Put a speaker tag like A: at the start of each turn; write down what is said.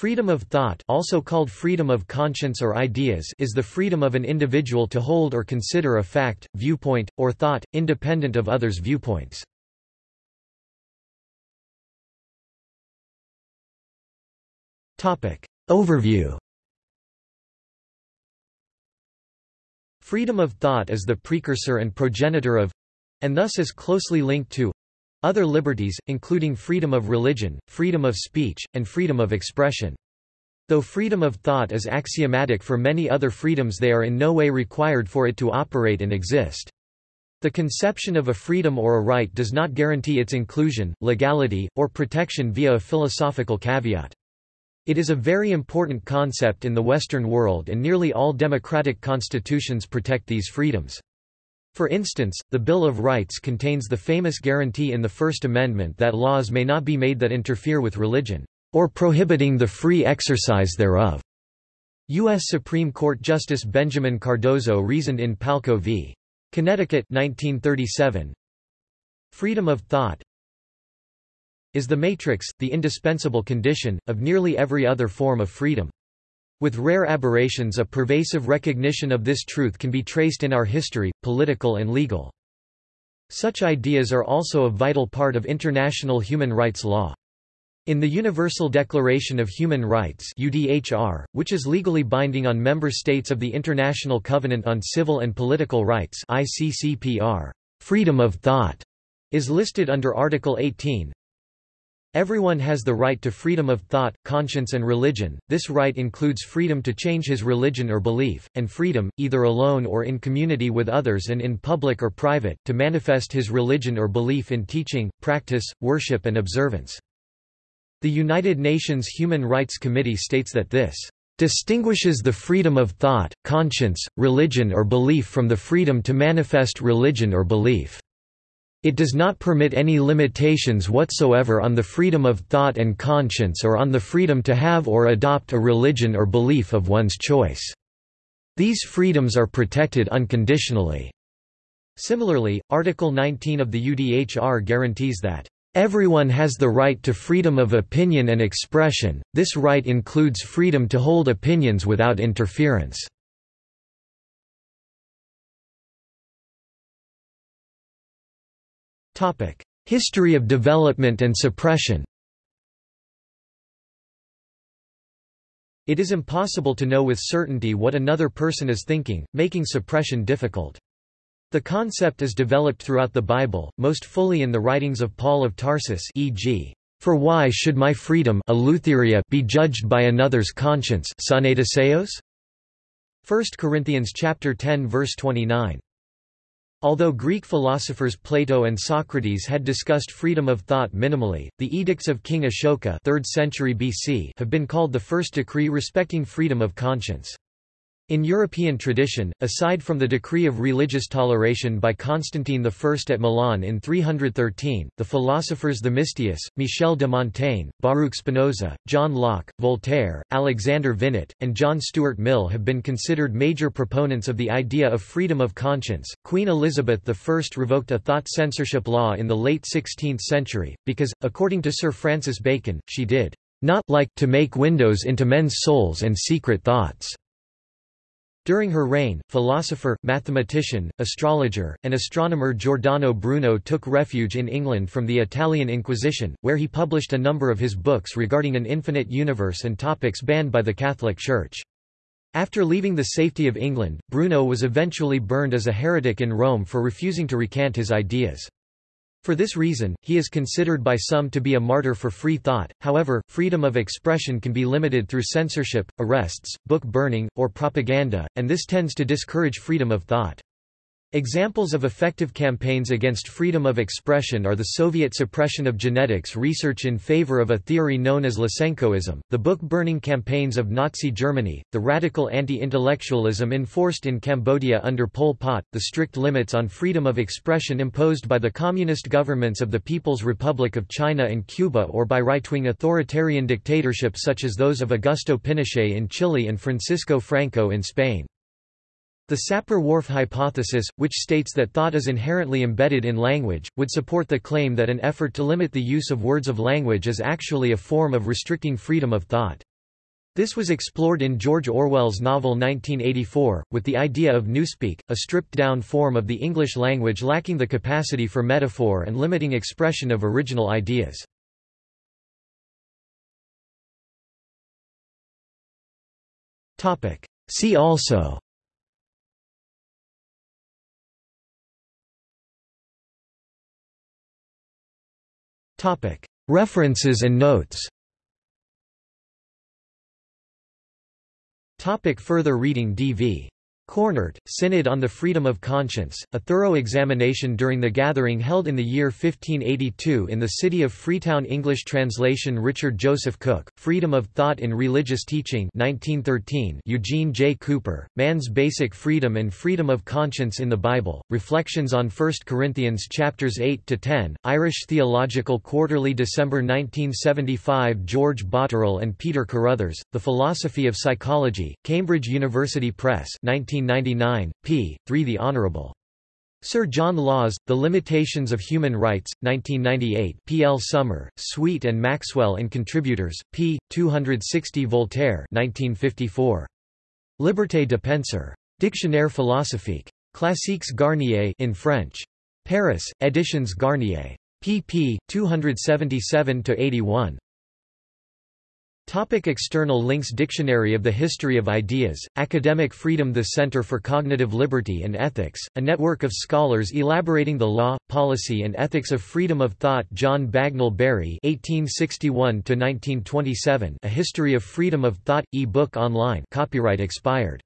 A: Freedom of thought also called freedom of conscience or ideas is the freedom of an individual to hold or consider a fact, viewpoint, or thought, independent of others' viewpoints. Overview Freedom of thought is the precursor and progenitor of and thus is closely linked to other liberties, including freedom of religion, freedom of speech, and freedom of expression. Though freedom of thought is axiomatic for many other freedoms they are in no way required for it to operate and exist. The conception of a freedom or a right does not guarantee its inclusion, legality, or protection via a philosophical caveat. It is a very important concept in the Western world and nearly all democratic constitutions protect these freedoms. For instance, the Bill of Rights contains the famous guarantee in the First Amendment that laws may not be made that interfere with religion, or prohibiting the free exercise thereof. U.S. Supreme Court Justice Benjamin Cardozo reasoned in Palko v. Connecticut 1937, Freedom of thought is the matrix, the indispensable condition, of nearly every other form of freedom. With rare aberrations a pervasive recognition of this truth can be traced in our history, political and legal. Such ideas are also a vital part of international human rights law. In the Universal Declaration of Human Rights UDHR, which is legally binding on member states of the International Covenant on Civil and Political Rights ICCPR, freedom of thought is listed under Article 18, Everyone has the right to freedom of thought, conscience and religion, this right includes freedom to change his religion or belief, and freedom, either alone or in community with others and in public or private, to manifest his religion or belief in teaching, practice, worship and observance. The United Nations Human Rights Committee states that this distinguishes the freedom of thought, conscience, religion or belief from the freedom to manifest religion or belief. It does not permit any limitations whatsoever on the freedom of thought and conscience or on the freedom to have or adopt a religion or belief of one's choice. These freedoms are protected unconditionally. Similarly, Article 19 of the UDHR guarantees that Everyone has the right to freedom of opinion and expression, this right includes freedom to hold opinions without interference. History of development and suppression It is impossible to know with certainty what another person is thinking, making suppression difficult. The concept is developed throughout the Bible, most fully in the writings of Paul of Tarsus e.g. For why should my freedom be judged by another's conscience 1 Corinthians chapter 10 verse 29. Although Greek philosophers Plato and Socrates had discussed freedom of thought minimally, the edicts of King Ashoka 3rd century BC have been called the first decree respecting freedom of conscience. In European tradition, aside from the decree of religious toleration by Constantine I at Milan in 313, the philosophers Themistius, Michel de Montaigne, Baruch Spinoza, John Locke, Voltaire, Alexander Vinet, and John Stuart Mill have been considered major proponents of the idea of freedom of conscience. Queen Elizabeth I revoked a thought censorship law in the late 16th century, because, according to Sir Francis Bacon, she did not like to make windows into men's souls and secret thoughts. During her reign, philosopher, mathematician, astrologer, and astronomer Giordano Bruno took refuge in England from the Italian Inquisition, where he published a number of his books regarding an infinite universe and topics banned by the Catholic Church. After leaving the safety of England, Bruno was eventually burned as a heretic in Rome for refusing to recant his ideas. For this reason, he is considered by some to be a martyr for free thought, however, freedom of expression can be limited through censorship, arrests, book burning, or propaganda, and this tends to discourage freedom of thought. Examples of effective campaigns against freedom of expression are the Soviet suppression of genetics research in favor of a theory known as Lysenkoism, the book-burning campaigns of Nazi Germany, the radical anti-intellectualism enforced in Cambodia under Pol Pot, the strict limits on freedom of expression imposed by the communist governments of the People's Republic of China and Cuba or by right-wing authoritarian dictatorships such as those of Augusto Pinochet in Chile and Francisco Franco in Spain. The Sapir-Whorf hypothesis, which states that thought is inherently embedded in language, would support the claim that an effort to limit the use of words of language is actually a form of restricting freedom of thought. This was explored in George Orwell's novel 1984, with the idea of newspeak, a stripped-down form of the English language lacking the capacity for metaphor and limiting expression of original ideas. See also References and notes Topic further reading D.V. Coornhert, Synod on the Freedom of Conscience, a thorough examination during the gathering held in the year 1582 in the city of Freetown English translation Richard Joseph Cook, Freedom of Thought in Religious Teaching 1913 Eugene J. Cooper, Man's Basic Freedom and Freedom of Conscience in the Bible, Reflections on 1 Corinthians chapters 8–10, Irish Theological Quarterly December 1975 George Botterill and Peter Carruthers, The Philosophy of Psychology, Cambridge University Press 19 1999, p. 3 The Honourable. Sir John Laws, The Limitations of Human Rights, 1998 P. L. Summer, Sweet and Maxwell and Contributors, p. 260 Voltaire 1954. Liberté de penser. Dictionnaire philosophique. Classiques Garnier in French. Paris, Editions Garnier. pp. 277–81. Topic external links Dictionary of the History of Ideas, Academic Freedom The Center for Cognitive Liberty and Ethics, a network of scholars elaborating the law, policy and ethics of freedom of thought John Bagnell Bury (1861–1927), A History of Freedom of Thought, e-book online copyright expired.